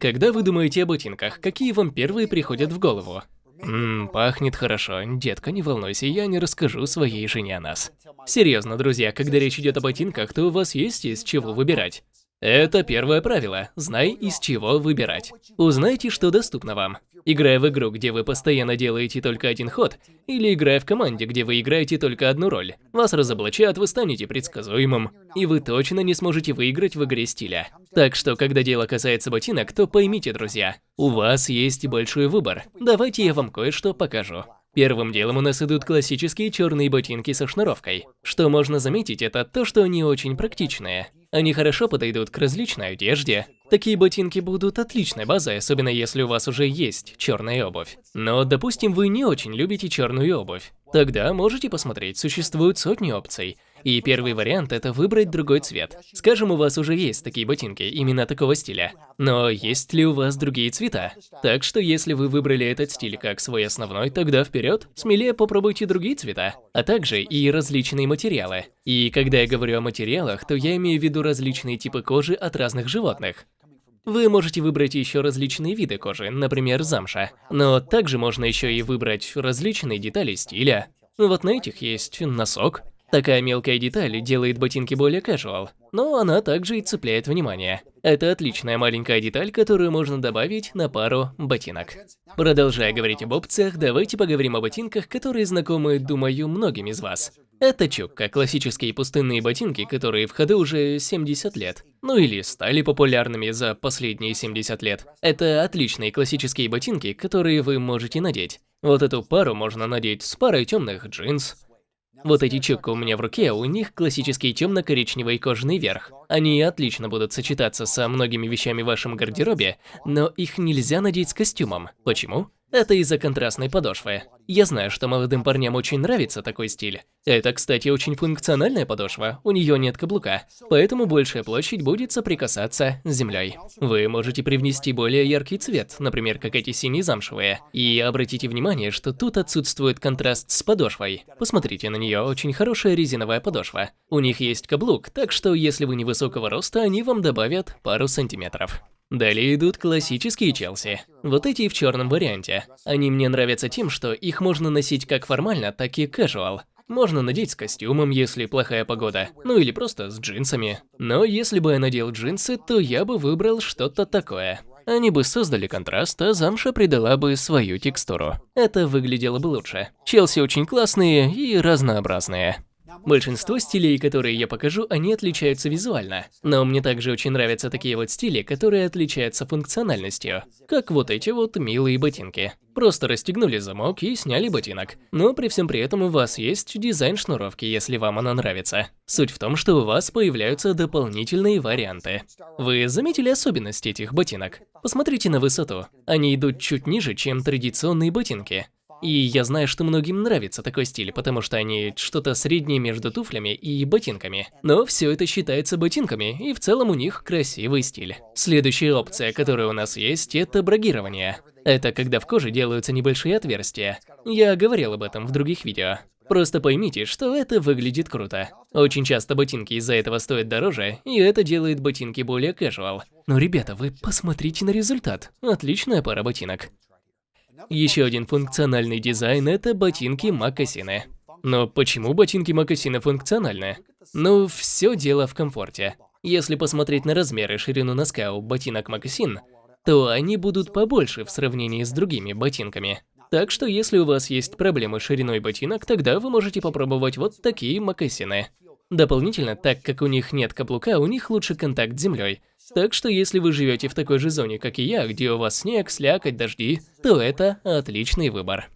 Когда вы думаете о ботинках, какие вам первые приходят в голову? Ммм, пахнет хорошо. Детка, не волнуйся, я не расскажу своей жене о нас. Серьезно, друзья, когда речь идет о ботинках, то у вас есть из чего выбирать. Это первое правило. Знай, из чего выбирать. Узнайте, что доступно вам. Играя в игру, где вы постоянно делаете только один ход, или играя в команде, где вы играете только одну роль, вас разоблачат, вы станете предсказуемым, и вы точно не сможете выиграть в игре стиля. Так что, когда дело касается ботинок, то поймите, друзья, у вас есть большой выбор. Давайте я вам кое-что покажу. Первым делом у нас идут классические черные ботинки со шнуровкой. Что можно заметить, это то, что они очень практичные. Они хорошо подойдут к различной одежде. Такие ботинки будут отличной базой, особенно если у вас уже есть черная обувь. Но, допустим, вы не очень любите черную обувь. Тогда можете посмотреть, существуют сотни опций. И первый вариант – это выбрать другой цвет. Скажем, у вас уже есть такие ботинки, именно такого стиля. Но есть ли у вас другие цвета? Так что если вы выбрали этот стиль как свой основной, тогда вперед, смелее попробуйте другие цвета. А также и различные материалы. И когда я говорю о материалах, то я имею в виду различные типы кожи от разных животных. Вы можете выбрать еще различные виды кожи, например, замша. Но также можно еще и выбрать различные детали стиля. Вот на этих есть носок, Такая мелкая деталь делает ботинки более casual, но она также и цепляет внимание. Это отличная маленькая деталь, которую можно добавить на пару ботинок. Продолжая говорить об опциях, давайте поговорим о ботинках, которые знакомы, думаю, многим из вас. Это чукка, классические пустынные ботинки, которые в ходу уже 70 лет. Ну или стали популярными за последние 70 лет. Это отличные классические ботинки, которые вы можете надеть. Вот эту пару можно надеть с парой темных джинс, вот эти чукка у меня в руке, у них классический темно-коричневый кожаный верх. Они отлично будут сочетаться со многими вещами в вашем гардеробе, но их нельзя надеть с костюмом. Почему? Это из-за контрастной подошвы. Я знаю, что молодым парням очень нравится такой стиль. Это, кстати, очень функциональная подошва, у нее нет каблука, поэтому большая площадь будет соприкасаться с землей. Вы можете привнести более яркий цвет, например, как эти синие замшевые. И обратите внимание, что тут отсутствует контраст с подошвой. Посмотрите на нее, очень хорошая резиновая подошва. У них есть каблук, так что если вы невысокого роста, они вам добавят пару сантиметров. Далее идут классические Челси. Вот эти в черном варианте. Они мне нравятся тем, что их можно носить как формально, так и casual. Можно надеть с костюмом, если плохая погода, ну или просто с джинсами. Но если бы я надел джинсы, то я бы выбрал что-то такое. Они бы создали контраст, а замша придала бы свою текстуру. Это выглядело бы лучше. Челси очень классные и разнообразные. Большинство стилей, которые я покажу, они отличаются визуально. Но мне также очень нравятся такие вот стили, которые отличаются функциональностью. Как вот эти вот милые ботинки. Просто расстегнули замок и сняли ботинок. Но при всем при этом у вас есть дизайн шнуровки, если вам она нравится. Суть в том, что у вас появляются дополнительные варианты. Вы заметили особенность этих ботинок? Посмотрите на высоту. Они идут чуть ниже, чем традиционные ботинки. И я знаю, что многим нравится такой стиль, потому что они что-то среднее между туфлями и ботинками. Но все это считается ботинками, и в целом у них красивый стиль. Следующая опция, которая у нас есть, это брагирование. Это когда в коже делаются небольшие отверстия. Я говорил об этом в других видео. Просто поймите, что это выглядит круто. Очень часто ботинки из-за этого стоят дороже, и это делает ботинки более casual. Но, ребята, вы посмотрите на результат. Отличная пара ботинок. Еще один функциональный дизайн – это ботинки-мокасины. Но почему ботинки-мокасины функциональны? Ну, все дело в комфорте. Если посмотреть на размеры и ширину носка у ботинок-мокасин, то они будут побольше в сравнении с другими ботинками. Так что если у вас есть проблемы с шириной ботинок, тогда вы можете попробовать вот такие мокасины. Дополнительно, так как у них нет каблука, у них лучше контакт с землей, так что если вы живете в такой же зоне, как и я, где у вас снег, слякоть, дожди, то это отличный выбор.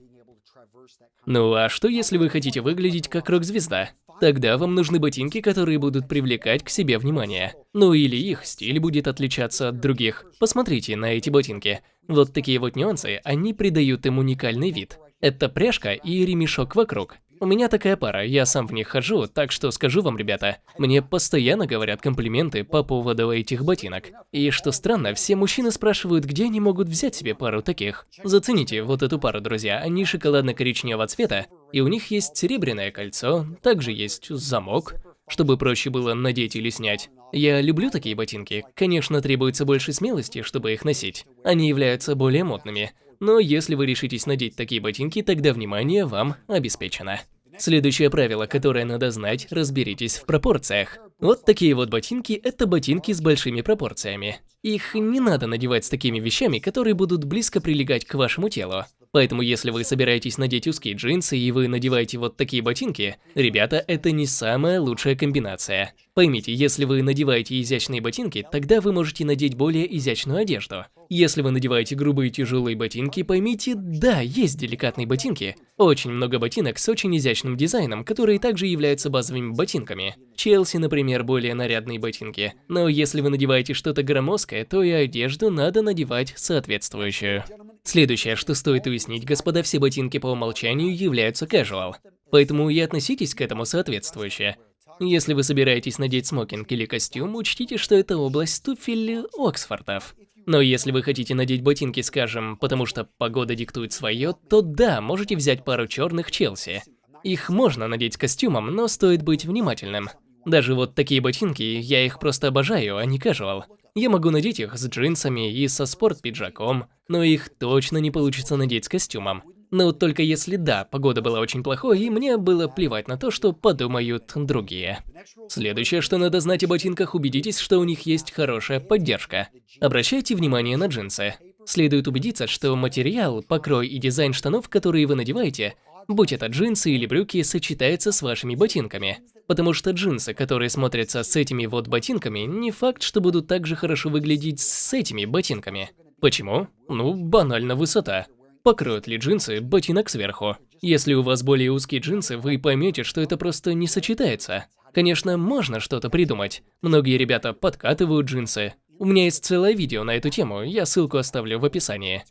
Ну а что если вы хотите выглядеть как рок-звезда? Тогда вам нужны ботинки, которые будут привлекать к себе внимание. Ну или их стиль будет отличаться от других. Посмотрите на эти ботинки. Вот такие вот нюансы, они придают им уникальный вид. Это пряжка и ремешок вокруг. У меня такая пара, я сам в них хожу, так что скажу вам, ребята, мне постоянно говорят комплименты по поводу этих ботинок. И что странно, все мужчины спрашивают, где они могут взять себе пару таких. Зацените вот эту пару, друзья, они шоколадно-коричневого цвета, и у них есть серебряное кольцо, также есть замок. чтобы проще было надеть или снять. Я люблю такие ботинки. Конечно, требуется больше смелости, чтобы их носить. Они являются более модными. Но если вы решитесь надеть такие ботинки, тогда внимание вам обеспечено. Следующее правило, которое надо знать, разберитесь в пропорциях. Вот такие вот ботинки – это ботинки с большими пропорциями. Их не надо надевать с такими вещами, которые будут близко прилегать к вашему телу. Поэтому если вы собираетесь надеть узкие джинсы и вы надеваете вот такие ботинки, ребята, это не самая лучшая комбинация. Поймите, если вы надеваете изящные ботинки, тогда вы можете надеть более изящную одежду. Если вы надеваете грубые тяжелые ботинки, поймите, да, есть деликатные ботинки. Очень много ботинок с очень изящным дизайном, которые также являются базовыми ботинками. Челси, например, более нарядные ботинки. Но если вы надеваете что-то громоздкое, то и одежду надо надевать соответствующую. Следующее, что стоит уяснить, господа, все ботинки по умолчанию являются casual. Поэтому и относитесь к этому соответствующе. Если вы собираетесь надеть смокинг или костюм, учтите, что это область туфель Оксфордов. Но если вы хотите надеть ботинки, скажем, потому что погода диктует свое, то да, можете взять пару черных Челси. Их можно надеть костюмом, но стоит быть внимательным. Даже вот такие ботинки, я их просто обожаю, а не casual. Я могу надеть их с джинсами и со спорт-пиджаком, но их точно не получится надеть с костюмом. Но только если да, погода была очень плохой, и мне было плевать на то, что подумают другие. Следующее, что надо знать о ботинках, убедитесь, что у них есть хорошая поддержка. Обращайте внимание на джинсы. Следует убедиться, что материал, покрой и дизайн штанов, которые вы надеваете, будь это джинсы или брюки, сочетается с вашими ботинками. Потому что джинсы, которые смотрятся с этими вот ботинками, не факт, что будут так же хорошо выглядеть с этими ботинками. Почему? Ну, банально высота. Покроют ли джинсы ботинок сверху? Если у вас более узкие джинсы, вы поймете, что это просто не сочетается. Конечно, можно что-то придумать. Многие ребята подкатывают джинсы. У меня есть целое видео на эту тему, я ссылку оставлю в описании.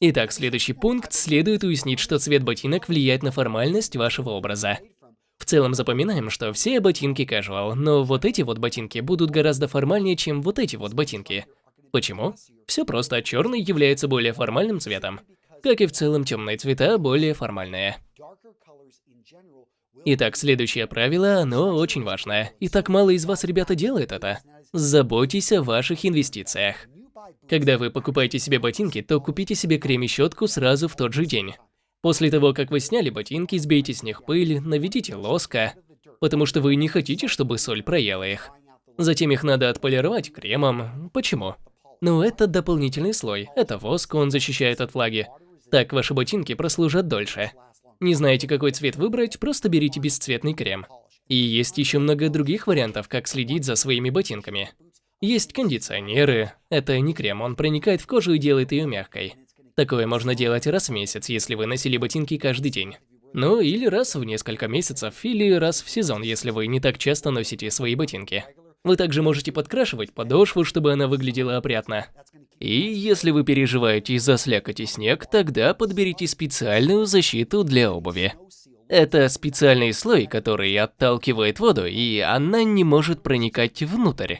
Итак, следующий пункт. Следует уяснить, что цвет ботинок влияет на формальность вашего образа. В целом запоминаем, что все ботинки casual, но вот эти вот ботинки будут гораздо формальнее, чем вот эти вот ботинки. Почему? Все просто, черный является более формальным цветом. Как и в целом темные цвета более формальные. Итак, следующее правило, оно очень важное. И так мало из вас, ребята, делает это. Заботьтесь о ваших инвестициях. Когда вы покупаете себе ботинки, то купите себе крем и щетку сразу в тот же день. После того, как вы сняли ботинки, сбейте с них пыль, наведите лоска, потому что вы не хотите, чтобы соль проела их. Затем их надо отполировать кремом. Почему? Ну, это дополнительный слой. Это воск, он защищает от влаги. Так ваши ботинки прослужат дольше. Не знаете, какой цвет выбрать, просто берите бесцветный крем. И есть еще много других вариантов, как следить за своими ботинками. Есть кондиционеры. Это не крем, он проникает в кожу и делает ее мягкой. Такое можно делать раз в месяц, если вы носили ботинки каждый день. Ну, или раз в несколько месяцев, или раз в сезон, если вы не так часто носите свои ботинки. Вы также можете подкрашивать подошву, чтобы она выглядела опрятно. И если вы переживаете из-за слякоти снег, тогда подберите специальную защиту для обуви. Это специальный слой, который отталкивает воду, и она не может проникать внутрь.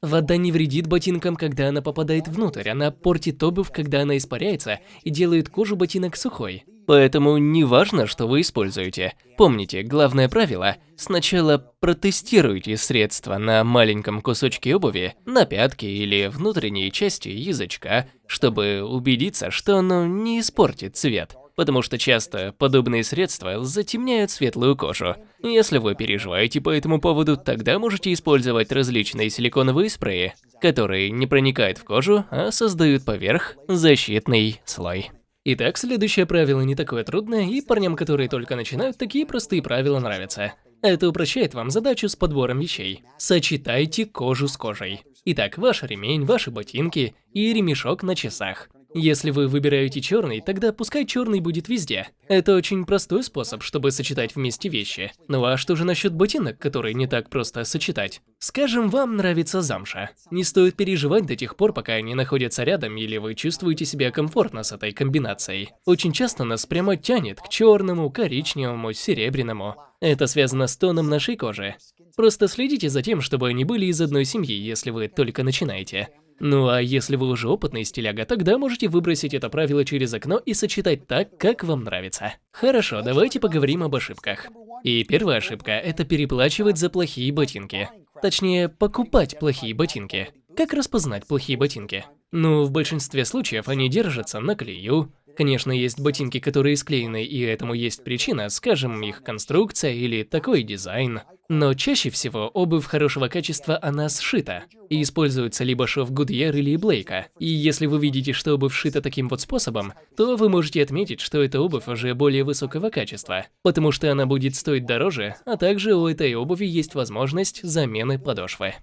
Вода не вредит ботинкам, когда она попадает внутрь, она портит обувь, когда она испаряется, и делает кожу ботинок сухой. Поэтому не важно, что вы используете. Помните, главное правило – сначала протестируйте средство на маленьком кусочке обуви, на пятке или внутренней части язычка, чтобы убедиться, что оно не испортит цвет потому что часто подобные средства затемняют светлую кожу. Если вы переживаете по этому поводу, тогда можете использовать различные силиконовые спреи, которые не проникают в кожу, а создают поверх защитный слой. Итак, следующее правило не такое трудное, и парням, которые только начинают, такие простые правила нравятся. Это упрощает вам задачу с подбором вещей. Сочетайте кожу с кожей. Итак, ваш ремень, ваши ботинки и ремешок на часах. Если вы выбираете черный, тогда пускай черный будет везде. Это очень простой способ, чтобы сочетать вместе вещи. Ну а что же насчет ботинок, которые не так просто сочетать? Скажем, вам нравится замша. Не стоит переживать до тех пор, пока они находятся рядом или вы чувствуете себя комфортно с этой комбинацией. Очень часто нас прямо тянет к черному, коричневому, серебряному. Это связано с тоном нашей кожи. Просто следите за тем, чтобы они были из одной семьи, если вы только начинаете. Ну а если вы уже опытный стиляга, тогда можете выбросить это правило через окно и сочетать так, как вам нравится. Хорошо, давайте поговорим об ошибках. И первая ошибка – это переплачивать за плохие ботинки. Точнее, покупать плохие ботинки. Как распознать плохие ботинки? Ну, в большинстве случаев они держатся на клею, Конечно, есть ботинки, которые склеены, и этому есть причина, скажем, их конструкция или такой дизайн. Но чаще всего обувь хорошего качества, она сшита. И используется либо шов Гудьер или Блейка. И если вы видите, что обувь сшита таким вот способом, то вы можете отметить, что эта обувь уже более высокого качества. Потому что она будет стоить дороже, а также у этой обуви есть возможность замены подошвы.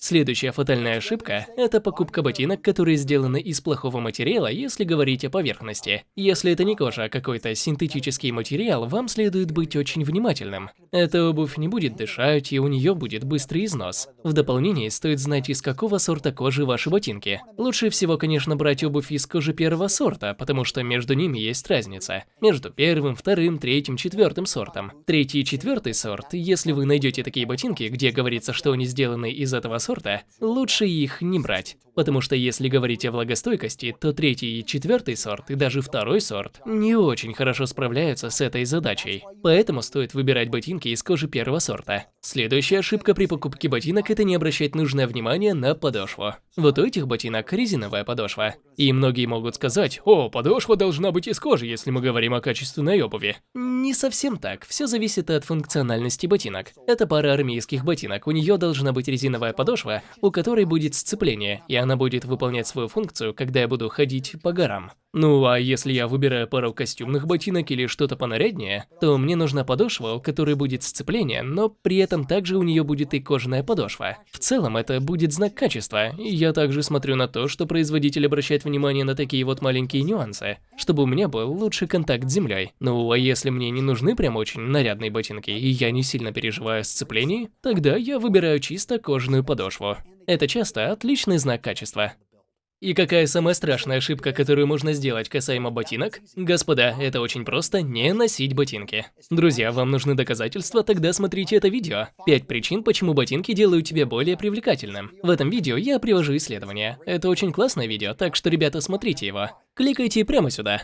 Следующая фатальная ошибка – это покупка ботинок, которые сделаны из плохого материала, если говорить о поверхности. Если это не кожа, а какой-то синтетический материал, вам следует быть очень внимательным. Эта обувь не будет дышать, и у нее будет быстрый износ. В дополнение стоит знать, из какого сорта кожи ваши ботинки. Лучше всего, конечно, брать обувь из кожи первого сорта, потому что между ними есть разница. Между первым, вторым, третьим, четвертым сортом. Третий и четвертый сорт, если вы найдете такие ботинки, где говорится, что они сделаны из этого сорта, сорта, лучше их не брать. Потому что если говорить о влагостойкости, то третий и четвертый сорт, и даже второй сорт, не очень хорошо справляются с этой задачей. Поэтому стоит выбирать ботинки из кожи первого сорта. Следующая ошибка при покупке ботинок – это не обращать нужное внимание на подошву. Вот у этих ботинок резиновая подошва. И многие могут сказать, о, подошва должна быть из кожи, если мы говорим о качественной обуви. Не совсем так, все зависит от функциональности ботинок. Это пара армейских ботинок, у нее должна быть резиновая подошва, у которой будет сцепление, и она будет выполнять свою функцию, когда я буду ходить по горам. Ну а если я выбираю пару костюмных ботинок или что-то понаряднее, то мне нужна подошва, у которой будет сцепление, но при этом также у нее будет и кожаная подошва. В целом это будет знак качества, и я также смотрю на то, что производитель обращает внимание на такие вот маленькие нюансы, чтобы у меня был лучший контакт с землей. Ну а если мне не нужны прям очень нарядные ботинки, и я не сильно переживаю о сцеплении, тогда я выбираю чисто кожаную подошву. Это часто отличный знак качества. И какая самая страшная ошибка, которую можно сделать касаемо ботинок? Господа, это очень просто не носить ботинки. Друзья, вам нужны доказательства, тогда смотрите это видео. Пять причин, почему ботинки делают тебя более привлекательным. В этом видео я привожу исследование. Это очень классное видео, так что, ребята, смотрите его. Кликайте прямо сюда.